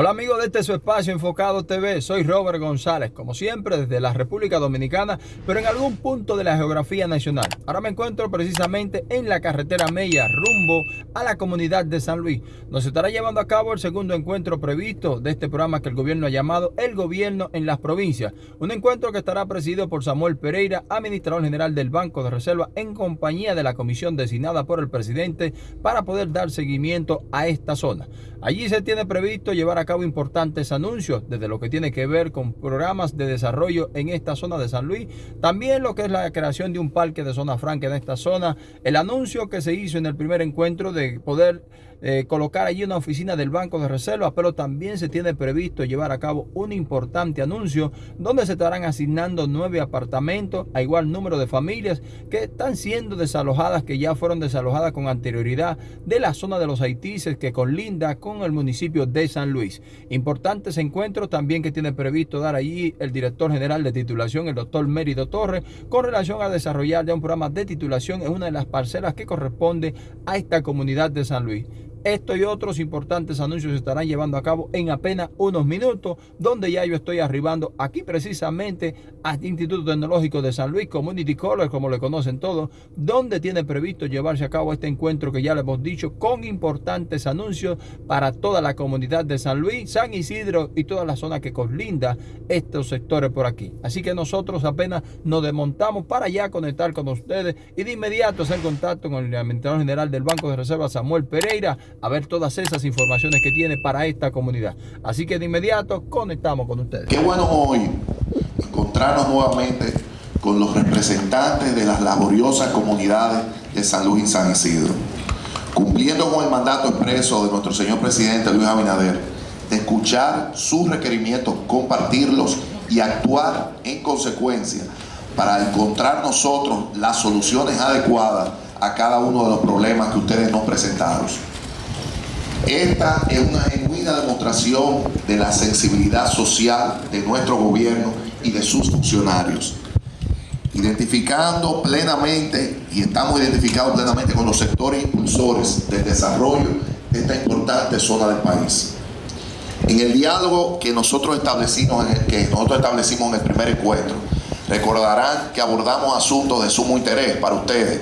Hola amigos de este su espacio Enfocado TV, soy Robert González, como siempre desde la República Dominicana, pero en algún punto de la geografía nacional. Ahora me encuentro precisamente en la carretera Mella, rumbo a la comunidad de San Luis. Nos estará llevando a cabo el segundo encuentro previsto de este programa que el gobierno ha llamado El Gobierno en las Provincias. Un encuentro que estará presidido por Samuel Pereira, administrador general del Banco de Reserva, en compañía de la comisión designada por el presidente para poder dar seguimiento a esta zona. Allí se tiene previsto llevar a cabo importantes anuncios desde lo que tiene que ver con programas de desarrollo en esta zona de San Luis, también lo que es la creación de un parque de zona franca en esta zona, el anuncio que se hizo en el primer encuentro de poder eh, colocar allí una oficina del Banco de Reserva, pero también se tiene previsto llevar a cabo un importante anuncio donde se estarán asignando nueve apartamentos a igual número de familias que están siendo desalojadas, que ya fueron desalojadas con anterioridad de la zona de los Haitises que colinda con el municipio de San Luis. Importantes encuentros también que tiene previsto dar allí el director general de titulación, el doctor Mérido Torres, con relación a desarrollar ya un programa de titulación en una de las parcelas que corresponde a esta comunidad de San Luis. Esto y otros importantes anuncios se estarán llevando a cabo en apenas unos minutos, donde ya yo estoy arribando aquí precisamente al Instituto Tecnológico de San Luis, Community College, como le conocen todos, donde tiene previsto llevarse a cabo este encuentro que ya le hemos dicho, con importantes anuncios para toda la comunidad de San Luis, San Isidro y toda la zona que colinda estos sectores por aquí. Así que nosotros apenas nos desmontamos para ya conectar con ustedes y de inmediato hacer contacto con el administrador general del Banco de Reserva, Samuel Pereira, a ver todas esas informaciones que tiene para esta comunidad. Así que de inmediato conectamos con ustedes. Qué bueno hoy encontrarnos nuevamente con los representantes de las laboriosas comunidades de San Luis y San Isidro, cumpliendo con el mandato expreso de nuestro señor presidente Luis Abinader, de escuchar sus requerimientos, compartirlos y actuar en consecuencia para encontrar nosotros las soluciones adecuadas a cada uno de los problemas que ustedes nos presentaron. Esta es una genuina demostración de la sensibilidad social de nuestro gobierno y de sus funcionarios. Identificando plenamente, y estamos identificados plenamente con los sectores impulsores del desarrollo de esta importante zona del país. En el diálogo que nosotros establecimos, que nosotros establecimos en el primer encuentro, recordarán que abordamos asuntos de sumo interés para ustedes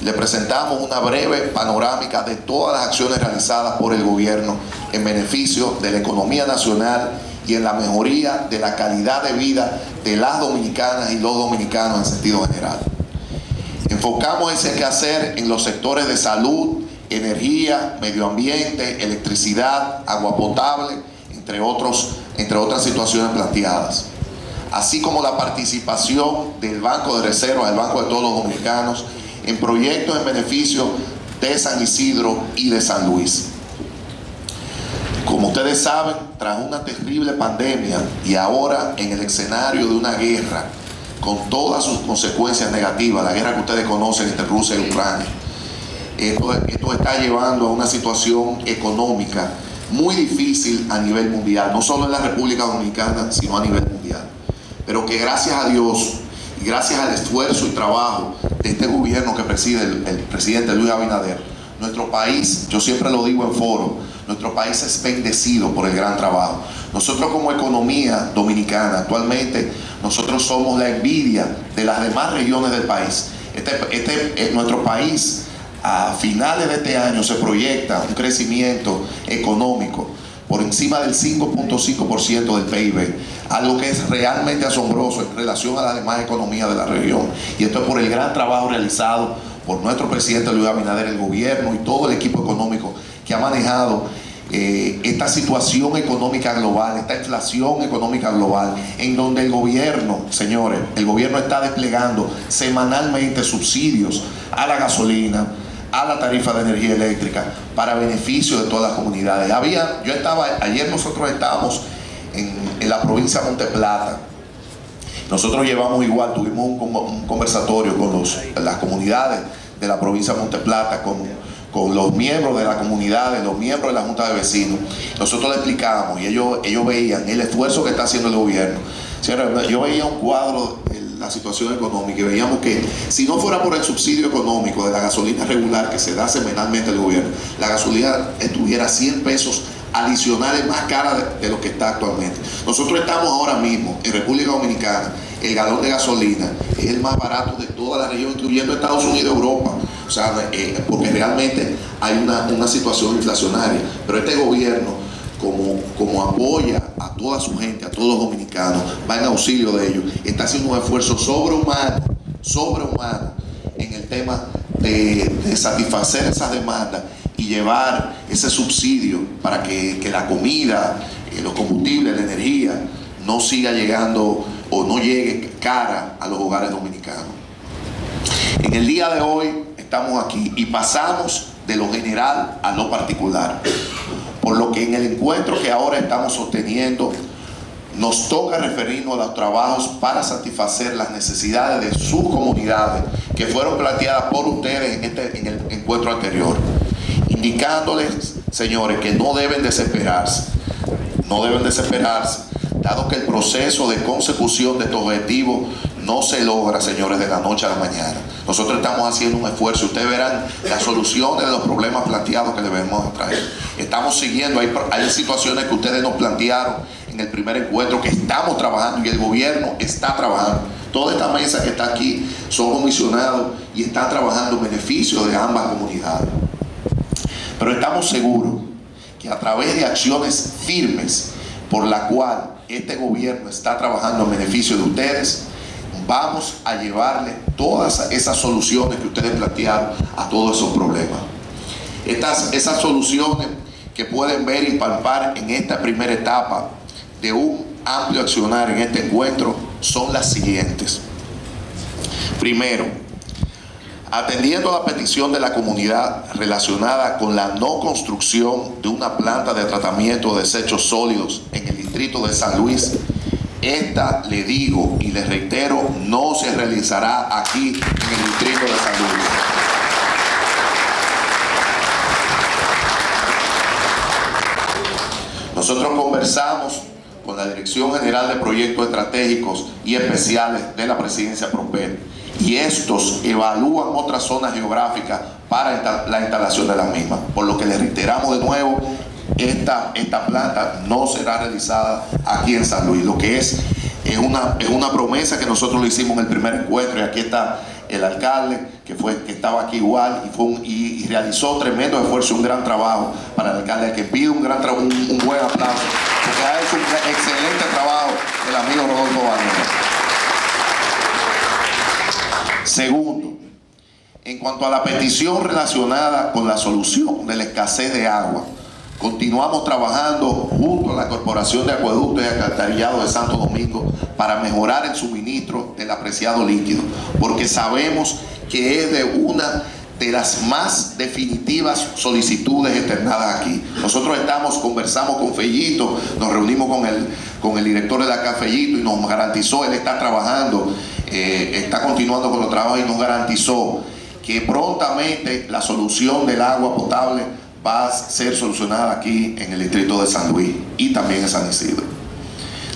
le presentamos una breve panorámica de todas las acciones realizadas por el gobierno en beneficio de la economía nacional y en la mejoría de la calidad de vida de las dominicanas y los dominicanos en sentido general. Enfocamos ese quehacer en los sectores de salud, energía, medio ambiente, electricidad, agua potable, entre, otros, entre otras situaciones planteadas. Así como la participación del Banco de Reserva, del Banco de todos los dominicanos, en proyectos en beneficio de San Isidro y de San Luis. Como ustedes saben, tras una terrible pandemia y ahora en el escenario de una guerra con todas sus consecuencias negativas, la guerra que ustedes conocen entre Rusia y Ucrania, esto, esto está llevando a una situación económica muy difícil a nivel mundial, no solo en la República Dominicana, sino a nivel mundial. Pero que gracias a Dios y gracias al esfuerzo y trabajo de este gobierno que preside el, presidente Luis Abinader, nuestro país, yo siempre lo digo en foro, nuestro país es bendecido por el gran trabajo. Nosotros como economía dominicana, actualmente, nosotros somos la envidia de las demás regiones del país. Este, este, eh, nuestro país a finales de este año se proyecta un crecimiento económico por encima del 5.5% del PIB, algo que es realmente asombroso en relación a las demás economías de la región. Y esto es por el gran trabajo realizado por nuestro presidente Luis Abinader, el gobierno y todo el equipo económico que ha manejado eh, esta situación económica global, esta inflación económica global, en donde el gobierno, señores, el gobierno está desplegando semanalmente subsidios a la gasolina, a la tarifa de energía eléctrica para beneficio de todas las comunidades. Había, yo estaba, ayer nosotros estábamos en, la provincia de Monteplata. Nosotros llevamos igual, tuvimos un, conversatorio con los, las comunidades de la provincia de Monteplata, con, con los miembros de la comunidad, los miembros de la Junta de Vecinos. Nosotros le explicábamos y ellos, ellos veían el esfuerzo que está haciendo el gobierno. Yo veía un cuadro la situación económica y veíamos que si no fuera por el subsidio económico de la gasolina regular que se da semanalmente al gobierno, la gasolina estuviera 100 pesos adicionales más caras de, lo que está actualmente. Nosotros estamos ahora mismo en República Dominicana, el galón de gasolina es el más barato de toda la región, incluyendo Estados Unidos y Europa. O sea, eh, porque realmente hay una, una situación inflacionaria. Pero este gobierno, como, como apoya a toda su gente, a todos los dominicanos, va en auxilio de ellos, está haciendo un esfuerzo sobrehumano, sobrehumano en el tema de, satisfacer esas demandas y llevar ese subsidio para que, la comida, eh, los combustibles, la energía no siga llegando o no llegue cara a los hogares dominicanos. En el día de hoy estamos aquí y pasamos de lo general a lo particular. Por lo que en el encuentro que ahora estamos sosteniendo, nos toca referirnos a los trabajos para satisfacer las necesidades de sus comunidades que fueron planteadas por ustedes en, este, el encuentro anterior indicándoles, señores, que no deben desesperarse, no deben desesperarse, dado que el proceso de consecución de estos objetivos no se logra, señores, de la noche a la mañana. Nosotros estamos haciendo un esfuerzo. Ustedes verán las soluciones de los problemas planteados que debemos traer. Estamos siguiendo, hay, situaciones que ustedes nos plantearon en el primer encuentro que estamos trabajando y el gobierno está trabajando. Toda esta mesa que está aquí son comisionados y están trabajando en beneficio de ambas comunidades. Pero estamos seguros que a través de acciones firmes por la cual este gobierno está trabajando en beneficio de ustedes, vamos a llevarle todas esas soluciones que ustedes plantearon a todos esos problemas. Estas, esas soluciones que pueden ver y palpar en esta primera etapa de un amplio accionar en este encuentro son las siguientes. Primero, atendiendo a la petición de la comunidad relacionada con la no construcción de una planta de tratamiento de desechos sólidos en el distrito de San Luis, esta, le digo y le reitero, no se realizará aquí en el distrito de San Luis. Nosotros conversamos con la Dirección General de Proyectos Estratégicos y Especiales de la Presidencia Prosper y estos evalúan otras zonas geográficas para la instalación de la misma. Por lo que les reiteramos de nuevo, esta, esta planta no será realizada aquí en San Luis, lo que es, es, una, es una promesa que nosotros le hicimos en el primer encuentro y aquí está el alcalde que fue que estaba aquí igual y, fue y, realizó tremendo esfuerzo, un gran trabajo para el alcalde, que pide un gran un, un buen aplauso, porque ha hecho un excelente trabajo el amigo Rodolfo Banera. Segundo, en cuanto a la petición relacionada con la solución de la escasez de agua, continuamos trabajando junto a la Corporación de Acueductos y Alcantarillado de Santo Domingo para mejorar el suministro del apreciado líquido, porque sabemos que es de una de las más definitivas solicitudes externadas aquí. Nosotros estamos, conversamos con Fellito, nos reunimos con el, con el director de la Cafellito y nos garantizó, él está trabajando eh, está continuando con los trabajos y nos garantizó que prontamente la solución del agua potable va a ser solucionada aquí en el distrito de San Luis y también en San Isidro.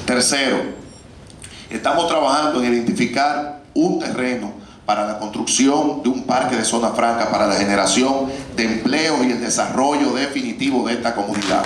Tercero, estamos trabajando en identificar un terreno para la construcción de un parque de zona franca para la generación de empleo y el desarrollo definitivo de esta comunidad.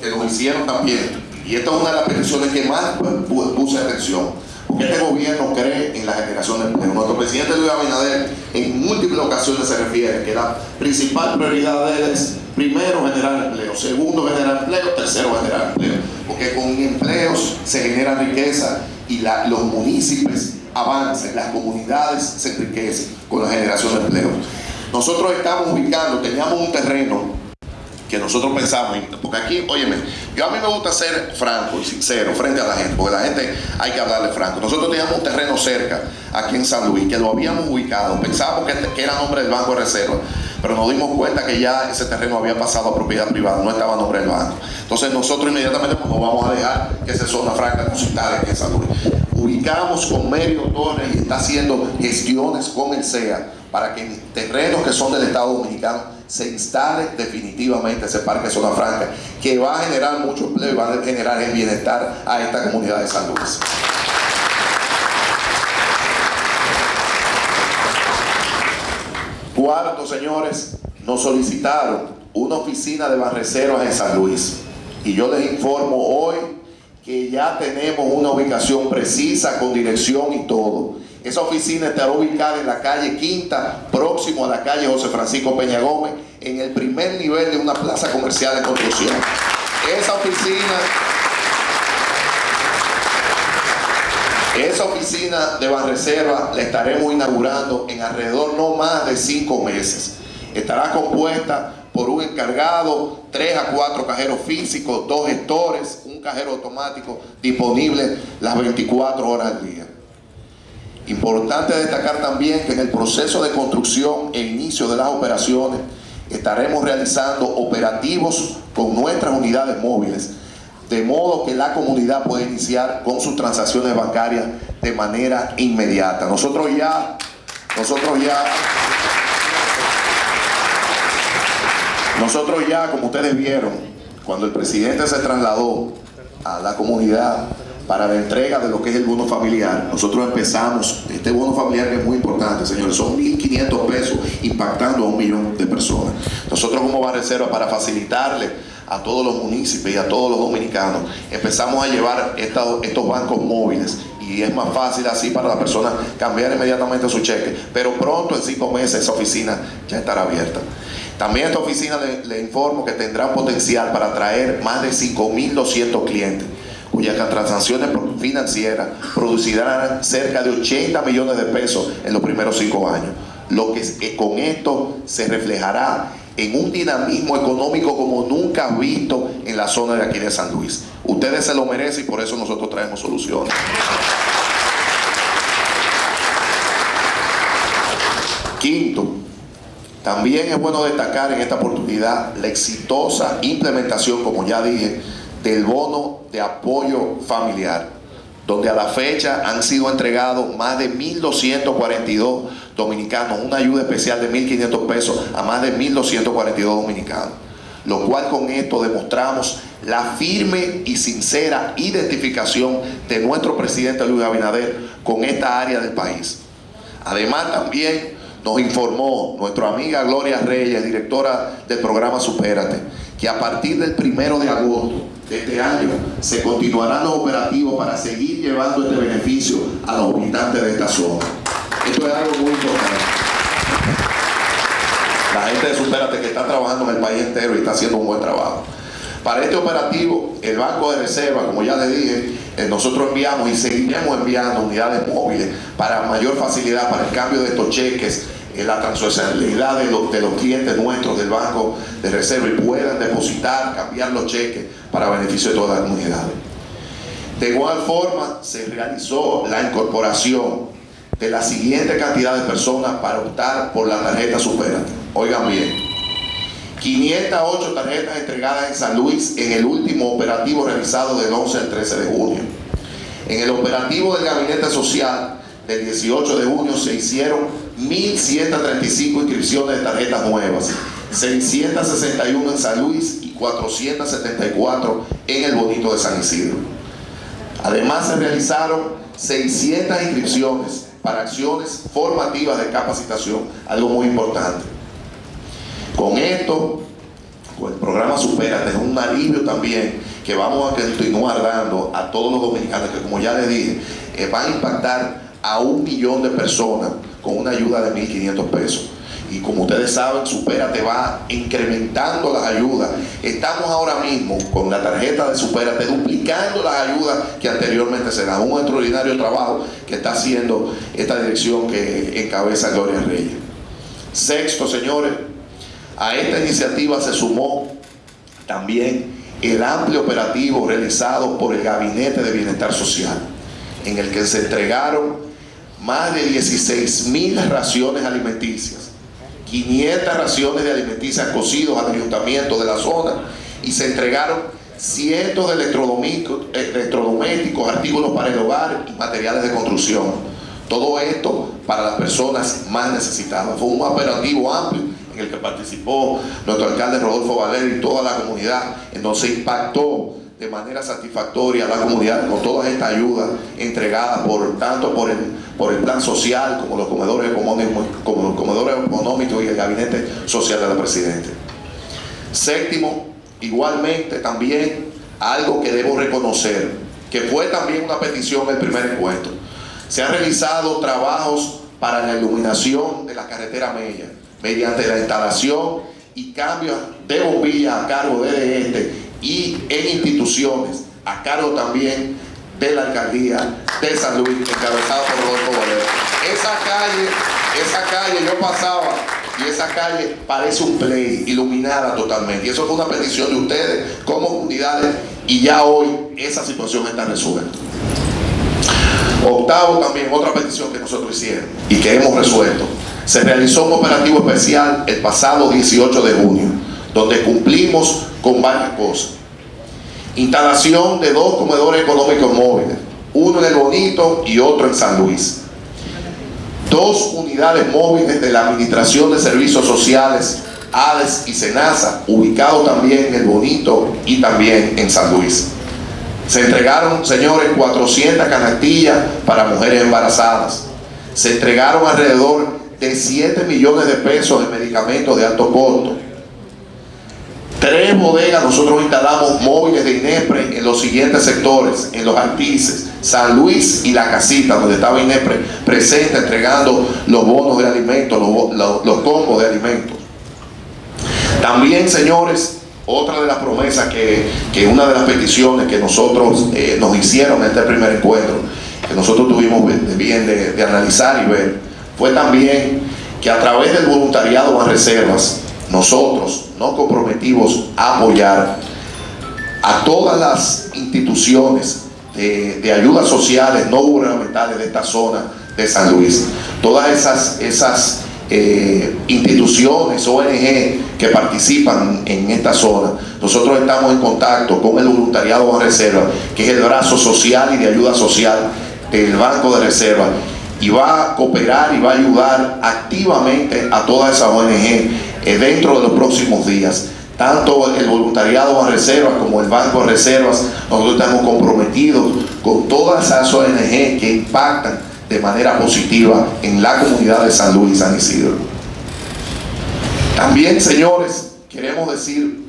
que nos hicieron también, y esta es una de las peticiones que más puse atención, este gobierno cree en la generación de empleo. Nuestro presidente Luis Abinader en múltiples ocasiones se refiere que la principal prioridad de él es primero generar empleo, segundo generar empleo, tercero generar empleo, porque con empleos se genera riqueza y los municipios avanzan, las comunidades se enriquecen con la generación de empleo. Nosotros estamos ubicando, teníamos un terreno que nosotros pensamos, porque aquí, óyeme, yo a mí me gusta ser franco y sincero frente a la gente, porque la gente hay que hablarle franco. Nosotros teníamos un terreno cerca, aquí en San Luis, que lo habíamos ubicado, pensábamos que, era nombre del Banco de Reserva, pero nos dimos cuenta que ya ese terreno había pasado a propiedad privada, no estaba nombre del banco. Entonces nosotros inmediatamente pues, no vamos a dejar que se zona franca instale aquí en San Luis. Ubicamos con Medio Torres y está haciendo gestiones con el CEA para que en terrenos que son del Estado Dominicano se instale definitivamente ese parque zona franca, que va a generar mucho empleo y va a generar el bienestar a esta comunidad de San Luis. cuarto, señores, nos solicitaron una oficina de barreceros en San Luis. Y yo les informo hoy que ya tenemos una ubicación precisa con dirección y todo. Esa oficina estará ubicada en la calle Quinta, próximo a la calle José Francisco Peña Gómez, en el primer nivel de una plaza comercial de construcción. Esa oficina Esa oficina de Banreserva la estaremos inaugurando en alrededor no más de cinco meses. Estará compuesta por un encargado, tres a cuatro cajeros físicos, dos gestores, un cajero automático disponible las 24 horas al día. Importante destacar también que en el proceso de construcción e inicio de las operaciones estaremos realizando operativos con nuestras unidades móviles de modo que la comunidad puede iniciar con sus transacciones bancarias de manera inmediata. Nosotros ya, nosotros ya, nosotros ya, como ustedes vieron, cuando el presidente se trasladó a la comunidad para la entrega de lo que es el bono familiar, nosotros empezamos, este bono familiar que es muy importante, señores, son 1.500 pesos impactando a un millón de personas. Nosotros como Reserva para facilitarle a todos los municipios y a todos los dominicanos, empezamos a llevar estos bancos móviles y es más fácil así para la persona cambiar inmediatamente su cheque. Pero pronto, en cinco meses, esa oficina ya estará abierta. También esta oficina le, informo que tendrá potencial para atraer más de 5.200 clientes cuyas transacciones financieras producirán cerca de 80 millones de pesos en los primeros cinco años. Lo que con esto se reflejará en un dinamismo económico como nunca visto en la zona de aquí de San Luis. Ustedes se lo merecen y por eso nosotros traemos soluciones. Quinto, también es bueno destacar en esta oportunidad la exitosa implementación, como ya dije, del bono de apoyo familiar donde a la fecha han sido entregados más de 1.242 dominicanos, una ayuda especial de 1.500 pesos a más de 1.242 dominicanos. Lo cual con esto demostramos la firme y sincera identificación de nuestro presidente Luis Abinader con esta área del país. Además también nos informó nuestra amiga Gloria Reyes, directora del programa Supérate, que a partir del primero de agosto este año se continuarán los operativos para seguir llevando este beneficio a los habitantes de esta zona. Esto es algo muy importante. La gente de Superate que está trabajando en el país entero y está haciendo un buen trabajo. Para este operativo, el Banco de Reserva, como ya les dije, eh, nosotros enviamos y seguiremos enviando unidades móviles para mayor facilidad para el cambio de estos cheques en la transversalidad de los, de los clientes nuestros del Banco de Reserva y puedan depositar, cambiar los cheques para beneficio de todas las comunidades. De igual forma, se realizó la incorporación de la siguiente cantidad de personas para optar por la tarjeta Superate. Oigan bien, 508 tarjetas entregadas en San Luis en el último operativo realizado del 11 al 13 de junio. En el operativo del Gabinete Social del 18 de junio se hicieron 1.135 inscripciones de tarjetas nuevas, 661 en San Luis y 474 en el Bonito de San Isidro. Además se realizaron 600 inscripciones para acciones formativas de capacitación, algo muy importante. Con esto, el programa Supera, es un alivio también que vamos a continuar dando a todos los dominicanos que como ya les dije, eh, van a impactar a un millón de personas con una ayuda de 1.500 pesos. Y como ustedes saben, Supérate va incrementando las ayudas. Estamos ahora mismo con la tarjeta de Supérate duplicando las ayudas que anteriormente se dan. Un extraordinario trabajo que está haciendo esta dirección que encabeza Gloria Reyes. Sexto, señores, a esta iniciativa se sumó también el amplio operativo realizado por el Gabinete de Bienestar Social, en el que se entregaron más de 16 mil raciones alimenticias, 500 raciones de alimenticias cocidos al ayuntamiento de la zona y se entregaron cientos de electrodomésticos, electrodomésticos, artículos para el hogar y materiales de construcción. Todo esto para las personas más necesitadas. Fue un operativo amplio en el que participó nuestro alcalde Rodolfo Valer y toda la comunidad, en donde se impactó de manera satisfactoria a la comunidad con todas estas ayudas entregadas por tanto por el, por el plan social como los comedores económicos, como los comedores económicos y el gabinete social del presidente. Séptimo, igualmente también algo que debo reconocer, que fue también una petición del primer encuentro. Se han realizado trabajos para la iluminación de la carretera Mella, mediante la instalación y cambios de bombillas a cargo de este y en instituciones, a cargo también de la alcaldía de San Luis, encabezado por Rodolfo Valero. Esa calle, esa calle yo pasaba y esa calle parece un play, iluminada totalmente. Y eso fue una petición de ustedes como comunidades y ya hoy esa situación está resuelta. Octavo también, otra petición que nosotros hicimos y que hemos resuelto. Se realizó un operativo especial el pasado 18 de junio, donde cumplimos con varias cosas. Instalación de dos comedores económicos móviles, uno en El Bonito y otro en San Luis. Dos unidades móviles de la Administración de Servicios Sociales, ADES y SENASA, ubicados también en El Bonito y también en San Luis. Se entregaron, señores, 400 canastillas para mujeres embarazadas. Se entregaron alrededor de 7 millones de pesos en medicamentos de alto costo Tres bodegas nosotros instalamos móviles de INEPRE en los siguientes sectores, en los Artices, San Luis y La Casita, donde estaba INEPRE presente entregando los bonos de alimentos, los, los, combos de alimentos. También, señores, otra de las promesas que, que una de las peticiones que nosotros eh, nos hicieron en este primer encuentro, que nosotros tuvimos bien de, de analizar y ver, fue también que a través del voluntariado a reservas, nosotros nos comprometimos a apoyar a todas las instituciones de, ayudas sociales no gubernamentales de esta zona de San Luis. Todas esas, esas eh, instituciones, ONG que participan en esta zona. Nosotros estamos en contacto con el voluntariado de reserva, que es el brazo social y de ayuda social del Banco de Reserva y va a cooperar y va a ayudar activamente a todas esas ONG dentro de los próximos días. Tanto el voluntariado a reservas como el Banco de Reservas, nosotros estamos comprometidos con todas esas ONG que impactan de manera positiva en la comunidad de San Luis y San Isidro. También, señores, queremos decir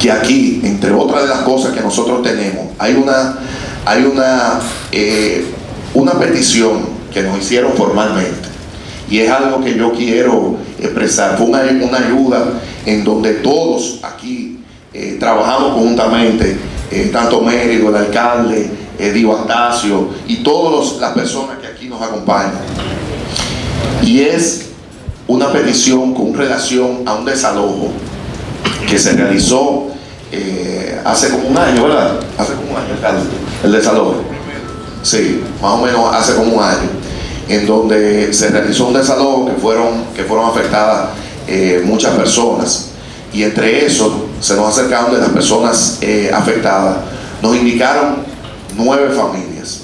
que aquí, entre otras de las cosas que nosotros tenemos, hay una, hay una, eh, una petición que nos hicieron formalmente y es algo que yo quiero expresar. Fue una, ayuda en donde todos aquí eh, trabajamos conjuntamente, eh, tanto Mérido, el alcalde, eh, Dio y todas las personas que aquí nos acompañan. Y es una petición con relación a un desalojo que se realizó eh, hace como un año, ¿verdad? Hace como un año, alcalde, el desalojo. Sí, más o menos hace como un año en donde se realizó un desalojo que fueron, que fueron afectadas eh, muchas personas. Y entre eso se nos acercaron de las personas eh, afectadas, nos indicaron nueve familias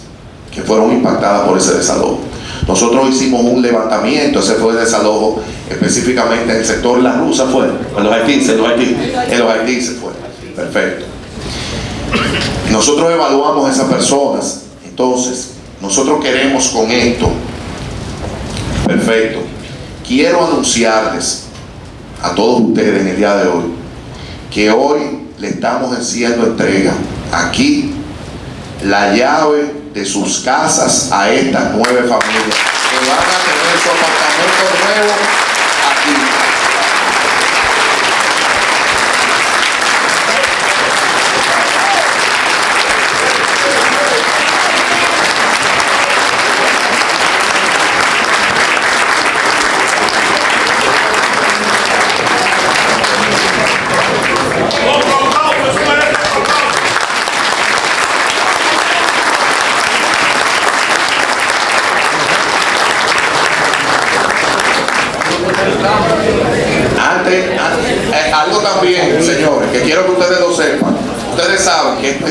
que fueron impactadas por ese desalojo. Nosotros hicimos un levantamiento, ese fue el desalojo específicamente en el sector La Rusa fue, en los Haití, en los Haití, en los Haití se fue. Perfecto. Nosotros evaluamos a esas personas, entonces, nosotros queremos con esto Perfecto. Quiero anunciarles a todos ustedes en el día de hoy que hoy le estamos haciendo entrega aquí la llave de sus casas a estas nueve familias que van a tener su apartamento nuevo aquí.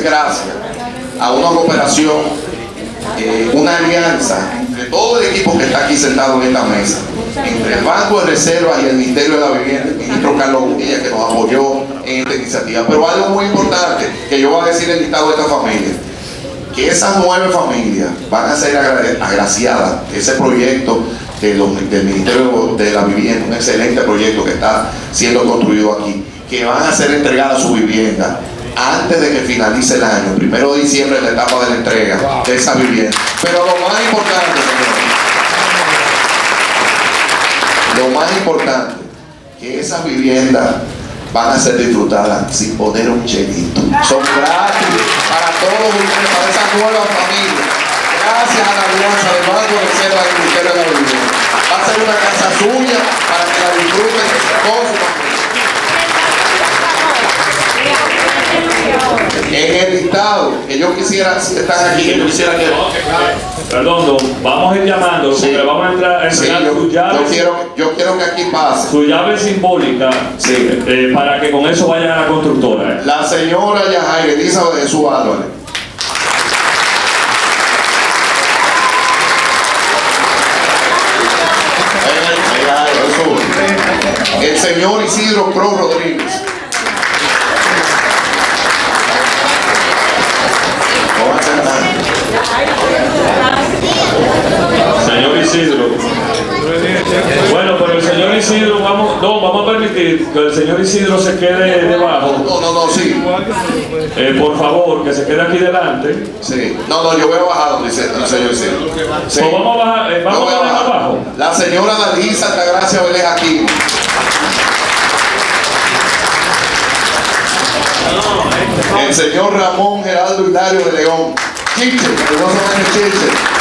gracias a una cooperación, eh, una alianza de todo el equipo que está aquí sentado en esta mesa, entre el Banco de Reserva y el Ministerio de la Vivienda, el ministro Carlos Bonilla, que nos apoyó en esta iniciativa. Pero algo muy importante que yo voy a decir el listado de esta familia, que nueve familias van a ser agraciadas, ese proyecto del Ministerio de la Vivienda, un excelente proyecto que está siendo construido aquí, que van a ser entregadas su vivienda antes de que finalice el año, primero de diciembre, la etapa de la entrega de esa vivienda. Pero lo más importante, señores, lo más importante, que esas viviendas van a ser disfrutadas sin poner un chelito. Son gratis para todos ustedes, para esa nueva familia. Gracias a la alianza del Banco de Reserva del Ministerio de la. Va a ser una casa suya para que la disfruten con su familia. En el listado que yo quisiera, si están aquí, yo quisiera que... Perdón, vamos a ir llamando, Sí. porque vamos a entrar a Sí, yo, su yo llave, quiero, yo quiero que aquí pase. su llave simbólica, Sí. eh, para que con eso vayan a la constructora. La señora Yajaira Elizabeth de Jesús Álvarez. El señor Isidro Cruz Rodríguez. Pónganse en mano. Señor Isidro. Bueno, pero el señor Isidro, vamos, no, vamos a permitir que el señor Isidro se quede debajo. No, no, no, sí. Eh, por favor, que se quede aquí delante. Sí. No, no, yo voy a bajar donde dice el señor Isidro. Sí. Pues vamos a bajar, eh, vamos voy a bajar abajo. La señora Dalisa Altagracia Vélez aquí. El señor Ramón Geraldo Hilario de León. Chiche, orgullosamente Chiche.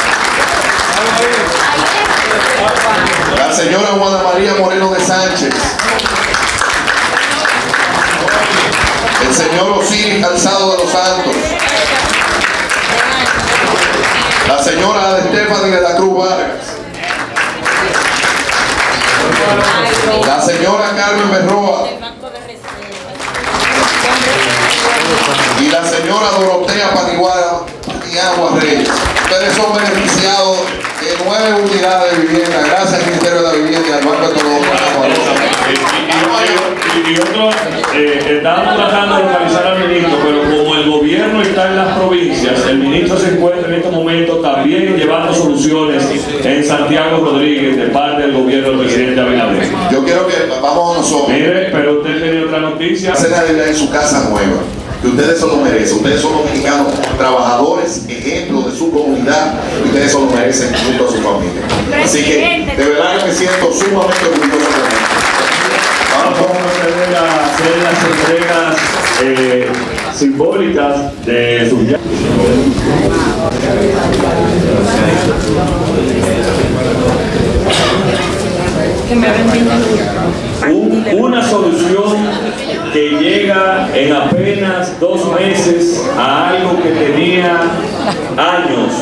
Gracias al Ministerio de la Vivienda y al Banco Económico. Y, y- y otro, eh, estábamos tratando de localizar al ministro, pero como el gobierno está en las provincias, el ministro se encuentra en este momento también llevando soluciones en Santiago Rodríguez de parte del gobierno del presidente Abinader. Yo quiero que vamos nosotros Mire, pero usted tiene otra noticia. a hacer la Navidad en su casa nueva. Que ustedes se lo merecen. Ustedes son los mexicanos trabajadores, ejemplos su. Y ustedes se lo merecen junto a su familia. Así que de verdad que me siento sumamente orgulloso de ustedes. Vamos a hacer las entregas eh, simbólicas de sus llaves. Un- una solución que llega en apenas dos meses a algo que tenía años.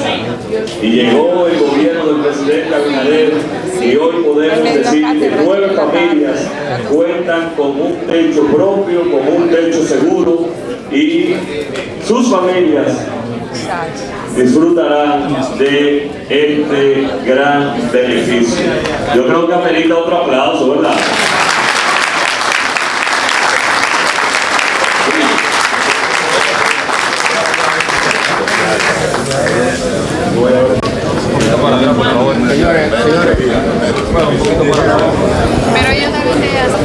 Y llegó el gobierno del presidente Abinader y hoy podemos decir que nueve familias cuentan con un techo propio, con un techo seguro y sus familias disfrutarán de este gran beneficio. Yo creo que amerita otro aplauso, ¿verdad? Pero ellos también te hacen.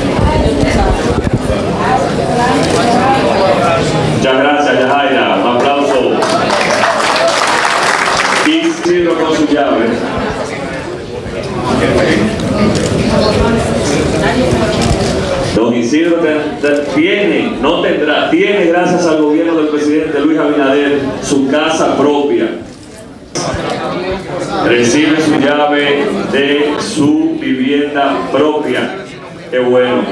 Muchas gracias, Yajaira. Un aplauso. Y Ciro con su llave. Don Isidro te- te- tiene, no tendrá, tiene gracias al gobierno del presidente Luis Abinader su casa propia. Recibe su llave de su vivienda propia. Qué bueno.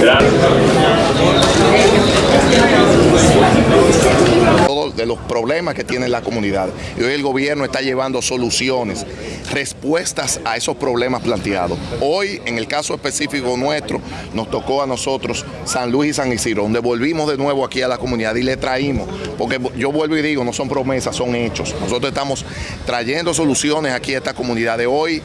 Gracias. todos de los que tienen las comunidades. Y hoy el gobierno está llevando soluciones, respuestas a esos problemas planteados. Hoy, en el caso específico nuestro, nos tocó a nosotros San Luis y San Isidro, donde volvimos de nuevo aquí a la comunidad y le traímos, porque yo vuelvo y digo, no son promesas, son hechos. Nosotros estamos trayendo soluciones aquí a esta comunidad de hoy.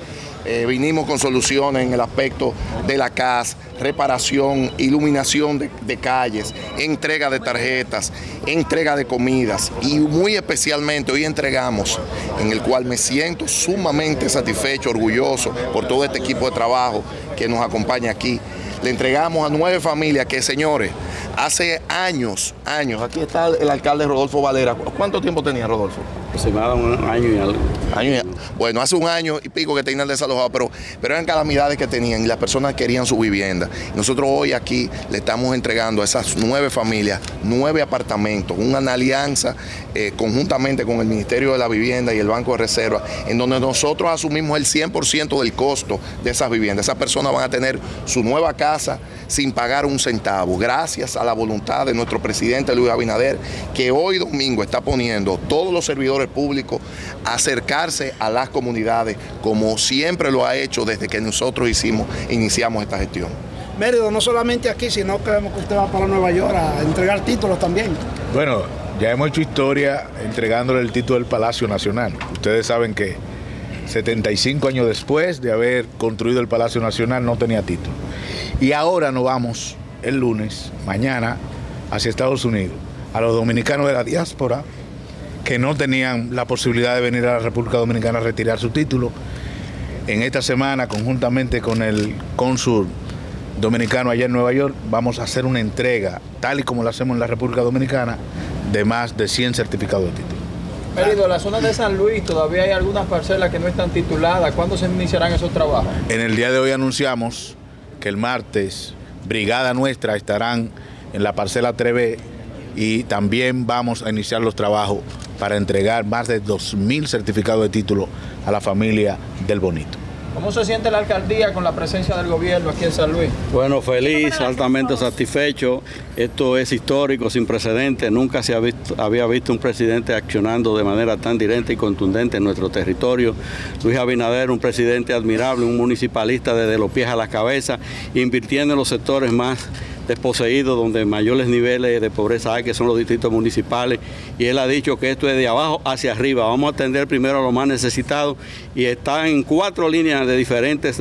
Eh, vinimos con soluciones en el aspecto de la casa, reparación, iluminación de, calles, entrega de tarjetas, entrega de comidas y muy especialmente hoy entregamos, en el cual me siento sumamente satisfecho, orgulloso por todo este equipo de trabajo que nos acompaña aquí. Le entregamos a nueve familias que, señores, hace años, años, aquí está el alcalde Rodolfo Valera. ¿Cuánto tiempo tenía Rodolfo? Aproximadamente un año y algo. Bueno, hace un año y pico que tenían desalojado, pero, pero eran calamidades que tenían y las personas querían su vivienda. Nosotros hoy aquí le estamos entregando a esas nueve familias nueve apartamentos, una alianza eh, conjuntamente con el Ministerio de la Vivienda y el Banco de Reserva, en donde nosotros asumimos el 100% del costo de esas viviendas. Esas personas van a tener su nueva casa sin pagar un centavo, gracias a la voluntad de nuestro presidente Luis Abinader, que hoy domingo está poniendo todos los servidores públicos a acercarse a las comunidades, como siempre lo ha hecho desde que nosotros hicimos, iniciamos esta gestión. Mérido, no solamente aquí, sino que vemos que usted va para Nueva York a entregar títulos también. Bueno, ya hemos hecho historia entregándole el título del Palacio Nacional. Ustedes saben que 75 años después de haber construido el Palacio Nacional no tenía título. Y ahora nos vamos el lunes, mañana, hacia Estados Unidos, a los dominicanos de la diáspora que no tenían la posibilidad de venir a la República Dominicana a retirar su título. En esta semana, conjuntamente con el cónsul dominicano allá en Nueva York, vamos a hacer una entrega, tal y como lo hacemos en la República Dominicana, de más de 100 certificados de título. Mérido, en la zona de San Luis todavía hay algunas parcelas que no están tituladas. ¿Cuándo se iniciarán esos trabajos? En el día de hoy anunciamos que el martes brigada nuestra estarán en la parcela 3B y también vamos a iniciar los trabajos para entregar más de 2.000 certificados de título a la familia del Bonito. ¿Cómo se siente la alcaldía con la presencia del gobierno aquí en San Luis? Bueno, feliz, altamente satisfecho. Esto es histórico, sin precedentes. Nunca se ha visto, había visto un presidente accionando de manera tan directa y contundente en nuestro territorio. Luis Abinader, un presidente admirable, un municipalista desde los pies a la cabeza, invirtiendo en los sectores más desposeídos, donde mayores niveles de pobreza hay, que son los distritos municipales, y él ha dicho que esto es de abajo hacia arriba. Vamos a atender primero a los más necesitados y está en cuatro líneas de diferentes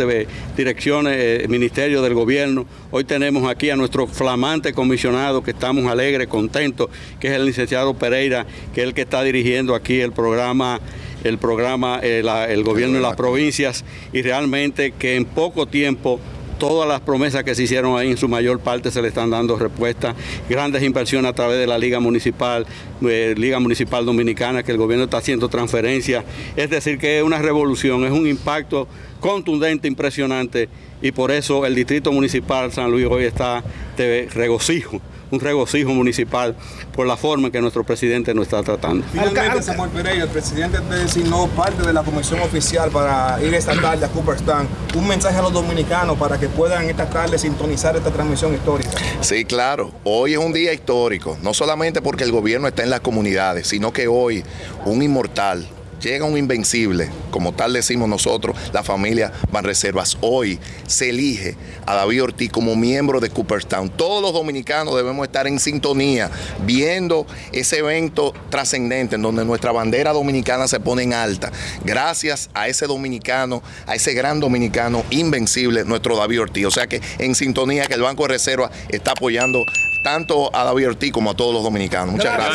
direcciones, eh, ministerios del gobierno. Hoy tenemos aquí a nuestro flamante comisionado, que estamos alegres, contentos, que es el licenciado Pereira, que es el que está dirigiendo aquí el programa el programa, eh, el gobierno de las provincias y realmente que en poco tiempo todas las promesas que se hicieron ahí en su mayor parte se le están dando respuesta. Grandes inversiones a través de la Liga Municipal, eh, Liga Municipal Dominicana, que el gobierno está haciendo transferencias. Es decir, que es una revolución, es un impacto contundente, impresionante, y por eso el Distrito Municipal San Luis hoy está de regocijo un regocijo municipal por la forma en que nuestro presidente nos está tratando. Finalmente, Samuel Pereira, el presidente designó parte de la comisión oficial para ir esta tarde a Cooperstown. Un mensaje a los dominicanos para que puedan esta tarde sintonizar esta transmisión histórica. Sí, claro. Hoy es un día histórico, no solamente porque el gobierno está en las comunidades, sino que hoy un inmortal, llega un invencible, como tal decimos nosotros, la familia Banreservas. Hoy se elige a David Ortiz como miembro de Cooperstown. Todos los dominicanos debemos estar en sintonía, viendo ese evento trascendente en donde nuestra bandera dominicana se pone en alta. Gracias a ese dominicano, a ese gran dominicano invencible, nuestro David Ortiz. O sea que en sintonía que el Banco de Reserva está apoyando tanto a David Ortiz como a todos los dominicanos. Muchas gracias.